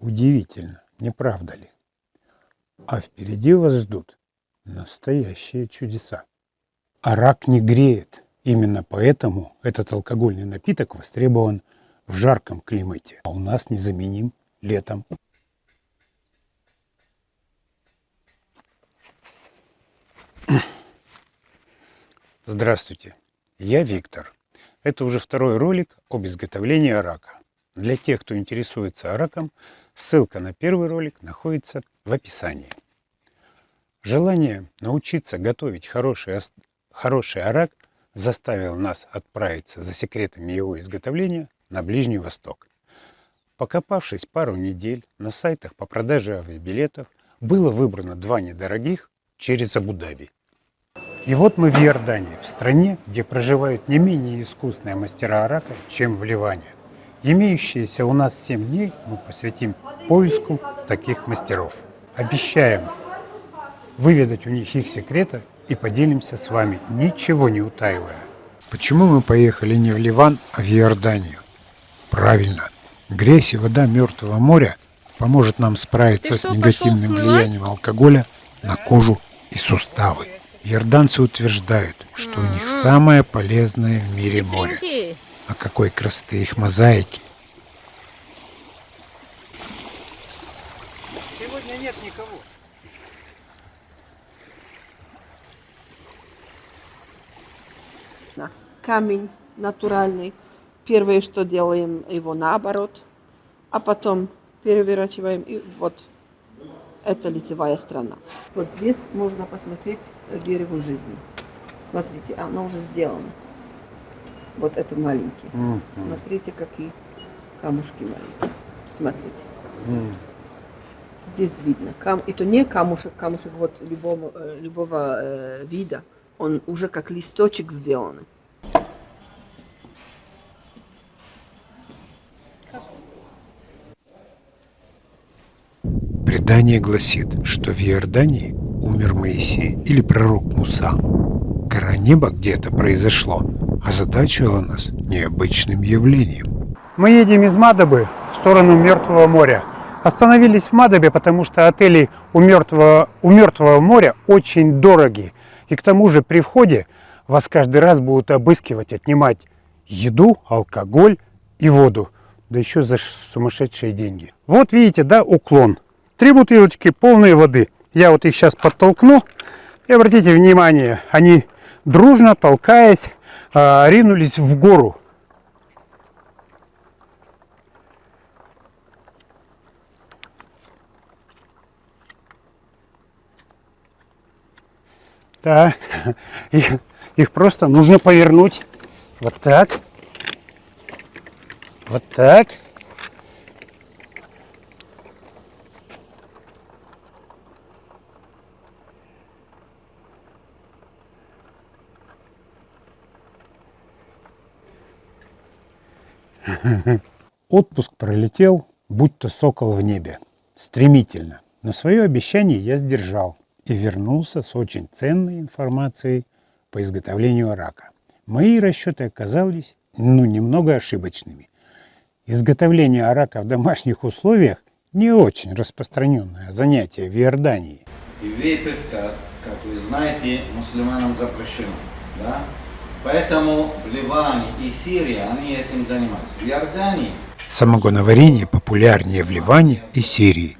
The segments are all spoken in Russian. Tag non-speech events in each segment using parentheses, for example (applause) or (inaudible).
Удивительно, не правда ли? А впереди вас ждут настоящие чудеса. А рак не греет. Именно поэтому этот алкогольный напиток востребован в жарком климате, а у нас незаменим летом. Здравствуйте, я Виктор. Это уже второй ролик об изготовлении арака. Для тех, кто интересуется араком, ссылка на первый ролик находится в описании. Желание научиться готовить хороший, хороший арак заставило нас отправиться за секретами его изготовления на Ближний Восток. Покопавшись пару недель на сайтах по продаже авиабилетов, было выбрано два недорогих через Абу-Даби. И вот мы в Иордании, в стране, где проживают не менее искусные мастера арака, чем в Ливане. Имеющиеся у нас 7 дней мы посвятим поиску таких мастеров. Обещаем выведать у них их секреты и поделимся с вами, ничего не утаивая. Почему мы поехали не в Ливан, а в Иорданию? Правильно, грязь и вода Мертвого моря поможет нам справиться с негативным влиянием алкоголя на кожу и суставы. Иорданцы утверждают, что у них самое полезное в мире море. А какой красоты их мозаики! Сегодня нет никого. Камень натуральный. Первое, что делаем, его наоборот, а потом переворачиваем и вот это лицевая сторона. Вот здесь можно посмотреть дерево жизни. Смотрите, оно уже сделано. Вот это маленький. Mm -hmm. Смотрите, какие камушки маленькие. Смотрите. Mm. Здесь видно. Кам... Это не камушек, камушек вот любого, э, любого э, вида. Он уже как листочек сделан. Предание гласит, что в Иордании умер Моисей или пророк Муса. Гора неба, где это произошло, озадачила нас необычным явлением. Мы едем из Мадабы в сторону Мертвого моря. Остановились в Мадабе, потому что отели у Мертвого, у Мертвого моря очень дорогие. И к тому же при входе вас каждый раз будут обыскивать, отнимать еду, алкоголь и воду. Да еще за сумасшедшие деньги. Вот видите, да, уклон. Три бутылочки полной воды. Я вот их сейчас подтолкну. И обратите внимание, они дружно, толкаясь, а, ринулись в гору. Да, (laughs) их, их просто нужно повернуть вот так, вот так. (laughs) Отпуск пролетел, будто сокол в небе. Стремительно. Но свое обещание я сдержал и вернулся с очень ценной информацией по изготовлению рака. Мои расчеты оказались, ну, немного ошибочными. Изготовление арака в домашних условиях не очень распространенное занятие в Иордании. И выпивка, как вы знаете, мусульманам запрещено. Да? Поэтому в Ливане и Сирии они этим занимаются. В Иордании... Самогоноварение популярнее в Ливане и Сирии,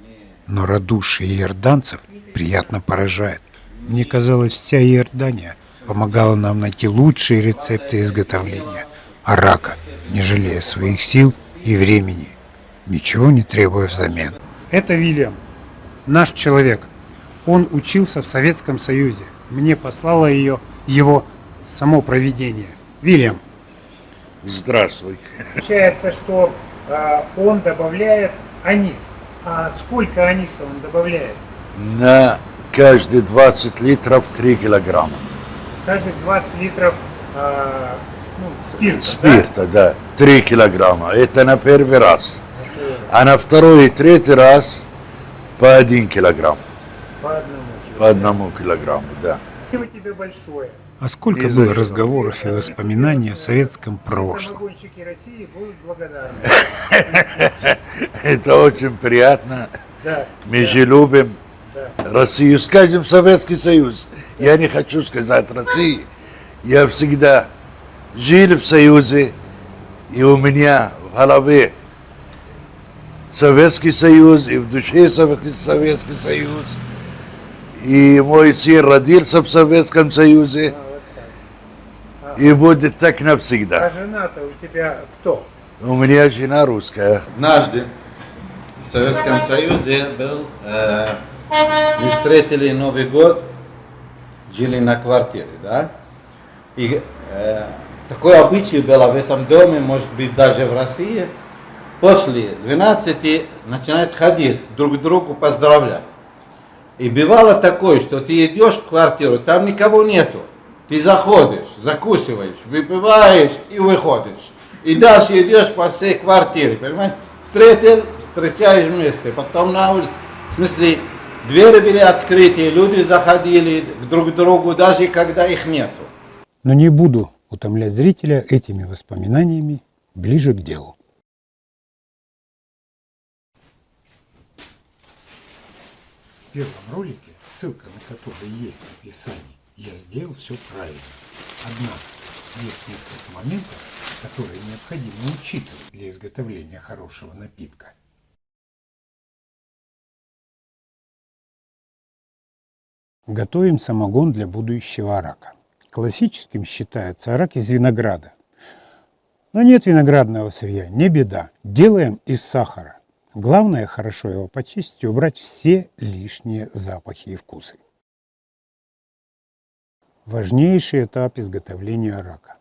но радушие иорданцев приятно поражает. Мне казалось, вся Иордания помогала нам найти лучшие рецепты изготовления арака, не жалея своих сил и времени, ничего не требуя взамен. Это Вильям, наш человек. Он учился в Советском Союзе. Мне послала ее его само проведение. Вильям. Здравствуй. Получается, что э, он добавляет анис. А сколько аниса он добавляет? На каждые 20 литров 3 килограмма. Каждые 20 литров э, ну, спирта, Спирта, да? да. 3 килограмма. Это на первый раз. А на второй и третий раз по 1 килограмм. По одному килограмму. По одному килограмму, да. Спасибо тебе большое. А сколько было разговоров и воспоминаний о советском прошлом. (laughs) Это очень приятно. Мы же любим Россию. Скажем, Советский Союз. Я не хочу сказать России. Я всегда жил в Союзе, и у меня в голове Советский Союз, и в душе Совет- Советский Союз. И мой сын родился в Советском Союзе, и будет так навсегда. А жена-то у тебя кто? У меня жена русская. Однажды в Советском Союзе был, э, мы встретили Новый год, жили на квартире, да? И э, такое обычай было в этом доме, может быть даже в России, после 12 начинают ходить друг другу поздравлять. И бывало такое, что ты идешь в квартиру, там никого нету. Ты заходишь, закусываешь, выпиваешь и выходишь. И дальше идешь по всей квартире, понимаешь? Встретил, встречаешь вместе, потом на улице. В смысле, двери были открыты, люди заходили друг к другу, даже когда их нету. Но не буду утомлять зрителя этими воспоминаниями ближе к делу. В первом ролике, ссылка на который есть в описании, я сделал все правильно. Однако есть несколько моментов, которые необходимо учитывать для изготовления хорошего напитка. Готовим самогон для будущего арака. Классическим считается арак из винограда. Но нет виноградного сырья, не беда. Делаем из сахара. Главное хорошо его почистить и убрать все лишние запахи и вкусы. Важнейший этап изготовления арака.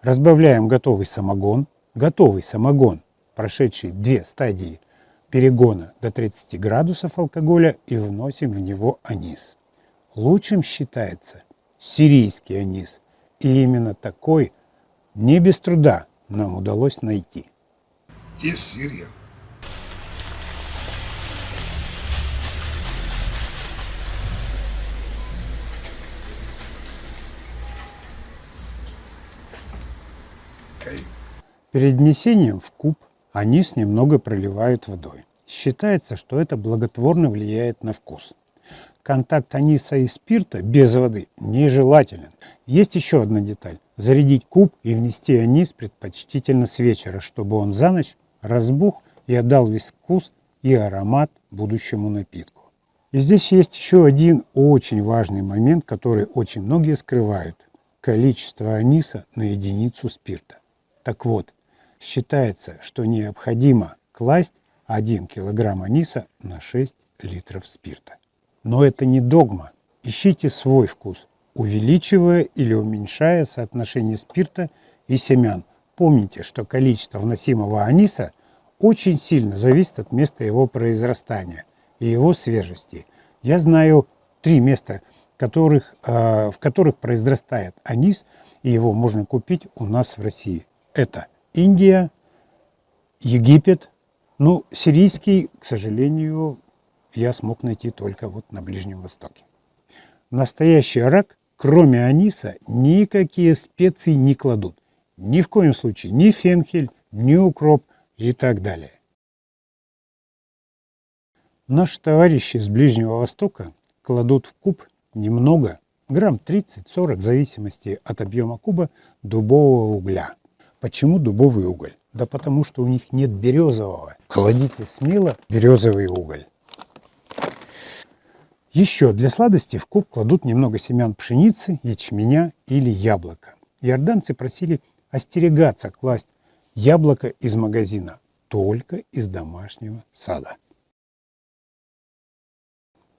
Разбавляем готовый самогон. Готовый самогон, прошедший две стадии перегона до 30 градусов алкоголя и вносим в него анис. Лучшим считается сирийский анис. И именно такой не без труда нам удалось найти. Есть Сирия. Окей. Перед внесением в куб анис немного проливают водой. Считается, что это благотворно влияет на вкус. Контакт аниса и спирта без воды нежелателен. Есть еще одна деталь. Зарядить куб и внести анис предпочтительно с вечера, чтобы он за ночь разбух и отдал весь вкус и аромат будущему напитку. И здесь есть еще один очень важный момент, который очень многие скрывают. Количество аниса на единицу спирта. Так вот, считается, что необходимо класть 1 килограмм аниса на 6 литров спирта. Но это не догма. Ищите свой вкус, увеличивая или уменьшая соотношение спирта и семян. Помните, что количество вносимого аниса очень сильно зависит от места его произрастания и его свежести. Я знаю три места, которых, э, в которых произрастает анис, и его можно купить у нас в России. Это Индия, Египет, ну, сирийский, к сожалению, я смог найти только вот на Ближнем Востоке. Настоящий арак, кроме аниса, никакие специи не кладут. Ни в коем случае ни фенхель, ни укроп и так далее. Наши товарищи с Ближнего Востока кладут в куб немного, грамм 30-40, в зависимости от объема куба, дубового угля. Почему дубовый уголь? Да потому что у них нет березового. Кладите смело березовый уголь. Еще для сладости в куб кладут немного семян пшеницы, ячменя или яблока. Иорданцы просили остерегаться класть яблоко из магазина, только из домашнего сада.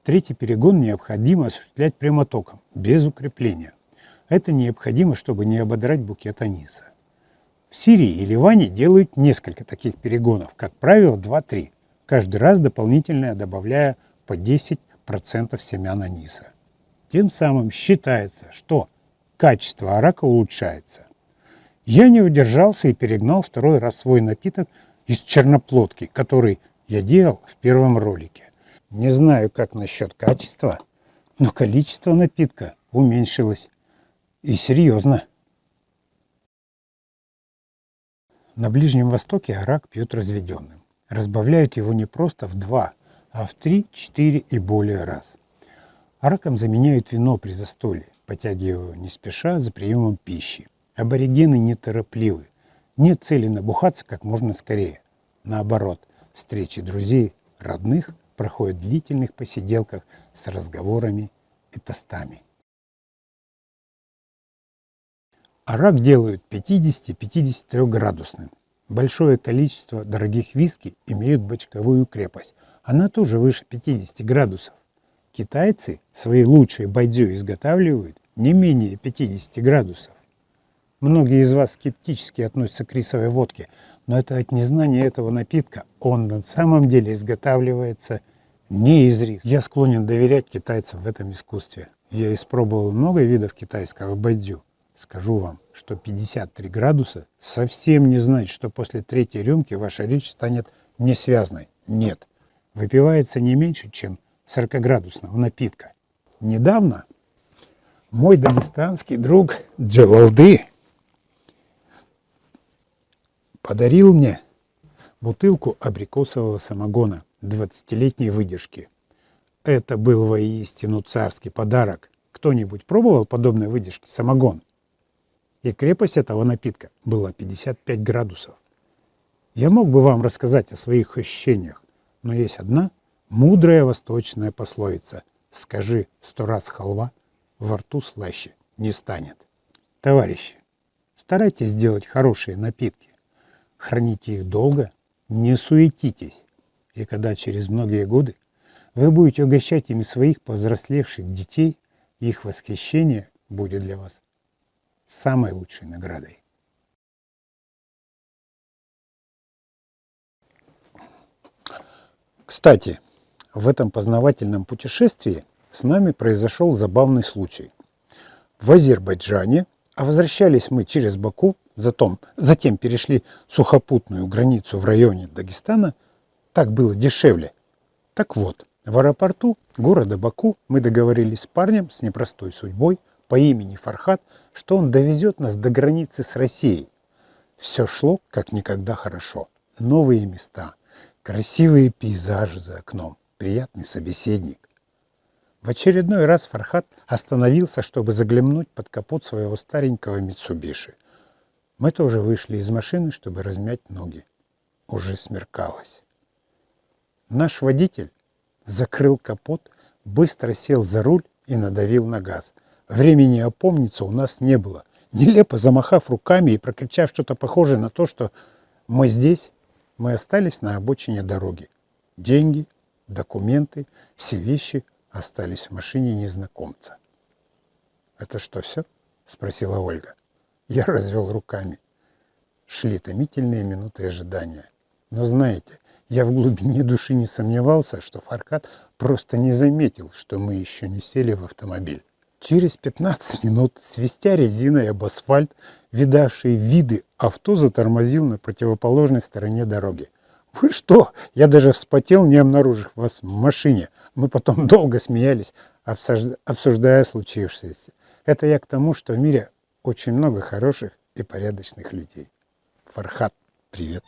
Третий перегон необходимо осуществлять прямотоком, без укрепления. Это необходимо, чтобы не ободрать букет аниса. В Сирии и Ливане делают несколько таких перегонов, как правило 2-3, каждый раз дополнительно добавляя по 10% семян аниса. Тем самым считается, что качество арака улучшается. Я не удержался и перегнал второй раз свой напиток из черноплодки, который я делал в первом ролике. Не знаю, как насчет качества, но количество напитка уменьшилось. И серьезно. На Ближнем Востоке арак пьют разведенным. Разбавляют его не просто в два, а в три, четыре и более раз. Араком заменяют вино при застолье, потягивая не спеша за приемом пищи. Аборигены неторопливы. Нет цели набухаться как можно скорее. Наоборот, встречи друзей, родных проходят в длительных посиделках с разговорами и тостами. Арак делают 50-53 градусным. Большое количество дорогих виски имеют бочковую крепость. Она тоже выше 50 градусов. Китайцы свои лучшие байдзю изготавливают не менее 50 градусов. Многие из вас скептически относятся к рисовой водке, но это от незнания этого напитка. Он на самом деле изготавливается не из риса. Я склонен доверять китайцам в этом искусстве. Я испробовал много видов китайского байдзю. Скажу вам, что 53 градуса совсем не значит, что после третьей рюмки ваша речь станет несвязной. Нет. Выпивается не меньше, чем 40-градусного напитка. Недавно мой дагестанский друг Джалалды подарил мне бутылку абрикосового самогона 20-летней выдержки. Это был воистину царский подарок. Кто-нибудь пробовал подобной выдержки самогон? И крепость этого напитка была 55 градусов. Я мог бы вам рассказать о своих ощущениях, но есть одна мудрая восточная пословица «Скажи сто раз халва, во рту слаще не станет». Товарищи, старайтесь сделать хорошие напитки. Храните их долго, не суетитесь. И когда через многие годы вы будете угощать ими своих повзрослевших детей, их восхищение будет для вас самой лучшей наградой. Кстати, в этом познавательном путешествии с нами произошел забавный случай. В Азербайджане, а возвращались мы через Баку, затем, затем перешли сухопутную границу в районе Дагестана, так было дешевле. Так вот, в аэропорту города Баку мы договорились с парнем с непростой судьбой по имени Фархат, что он довезет нас до границы с Россией. Все шло как никогда хорошо. Новые места, красивые пейзажи за окном, приятный собеседник. В очередной раз Фархат остановился, чтобы заглянуть под капот своего старенького Митсубиши. Мы тоже вышли из машины, чтобы размять ноги. Уже смеркалось. Наш водитель закрыл капот, быстро сел за руль и надавил на газ. Времени опомниться у нас не было. Нелепо замахав руками и прокричав что-то похожее на то, что мы здесь, мы остались на обочине дороги. Деньги, документы, все вещи остались в машине незнакомца. «Это что, все?» – спросила Ольга. Я развел руками. Шли томительные минуты ожидания. Но знаете, я в глубине души не сомневался, что Фаркат просто не заметил, что мы еще не сели в автомобиль. Через 15 минут, свистя резиной об асфальт, видавший виды, авто затормозил на противоположной стороне дороги. «Вы что? Я даже вспотел, не обнаружив вас в машине. Мы потом (laughs) долго смеялись, обсуждая случившееся. Это я к тому, что в мире очень много хороших и порядочных людей. Фархат, привет!»